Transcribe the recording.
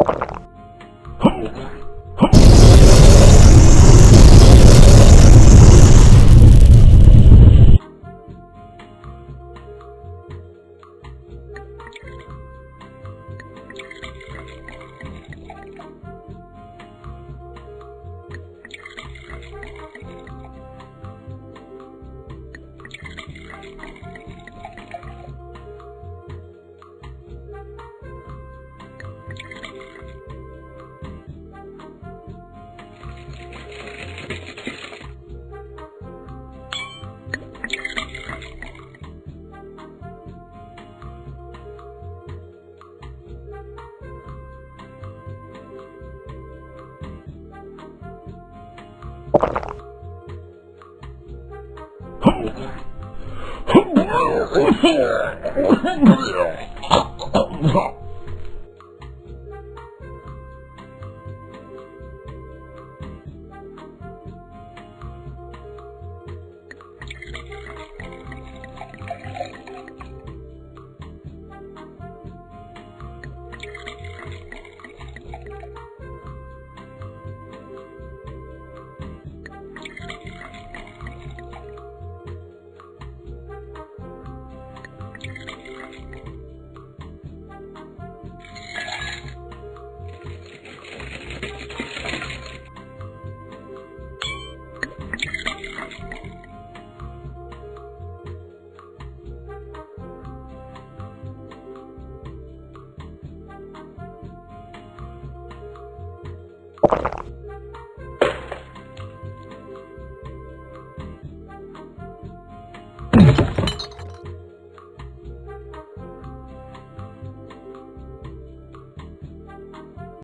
you. ハハハハ! you